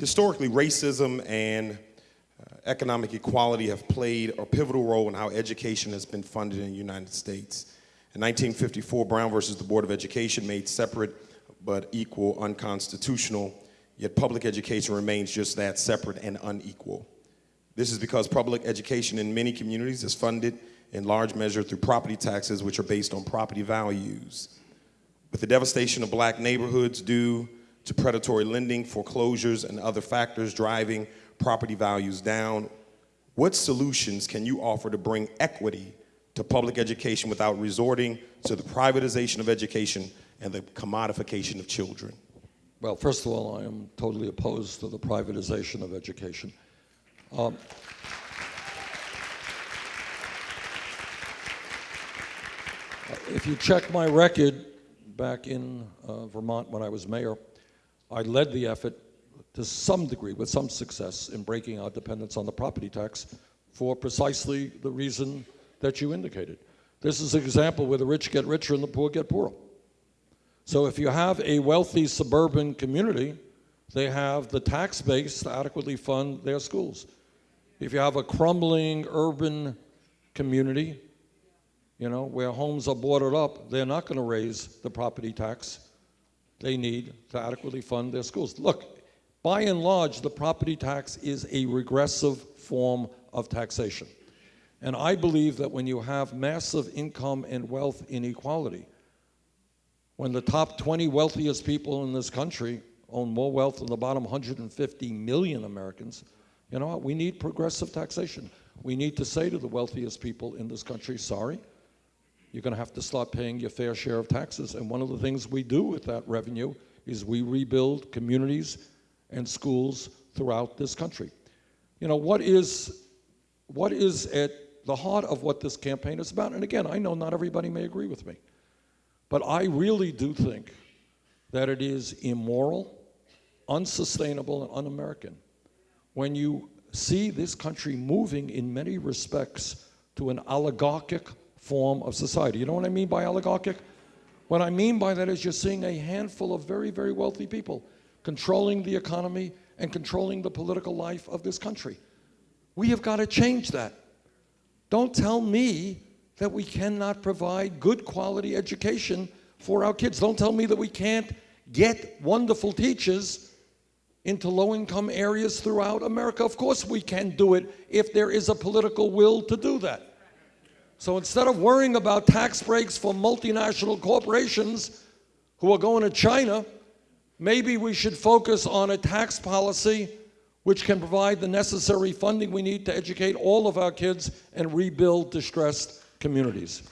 Historically, racism and uh, economic equality have played a pivotal role in how education has been funded in the United States. In 1954, Brown versus the Board of Education made separate but equal unconstitutional, yet public education remains just that, separate and unequal. This is because public education in many communities is funded in large measure through property taxes, which are based on property values. With the devastation of black neighborhoods due to predatory lending, foreclosures, and other factors driving property values down, what solutions can you offer to bring equity to public education without resorting to the privatization of education and the commodification of children? Well, first of all, I am totally opposed to the privatization of education. Um, if you check my record back in uh, Vermont when I was mayor, I led the effort to some degree, with some success, in breaking our dependence on the property tax for precisely the reason that you indicated. This is an example where the rich get richer and the poor get poorer. So if you have a wealthy suburban community, they have the tax base to adequately fund their schools. If you have a crumbling urban community, you know, where homes are boarded up, they're not going to raise the property tax they need to adequately fund their schools. Look, by and large, the property tax is a regressive form of taxation. And I believe that when you have massive income and wealth inequality, when the top 20 wealthiest people in this country own more wealth than the bottom 150 million Americans, you know what? We need progressive taxation. We need to say to the wealthiest people in this country, sorry, you're going to have to start paying your fair share of taxes. And one of the things we do with that revenue is we rebuild communities and schools throughout this country. You know, what is, what is at the heart of what this campaign is about? And again, I know not everybody may agree with me. But I really do think that it is immoral, unsustainable, and un-American when you see this country moving in many respects to an oligarchic form of society. You know what I mean by oligarchic? What I mean by that is you're seeing a handful of very, very wealthy people controlling the economy and controlling the political life of this country. We have got to change that. Don't tell me that we cannot provide good quality education for our kids. Don't tell me that we can't get wonderful teachers into low-income areas throughout America. Of course we can do it if there is a political will to do that. So instead of worrying about tax breaks for multinational corporations who are going to China, maybe we should focus on a tax policy which can provide the necessary funding we need to educate all of our kids and rebuild distressed communities.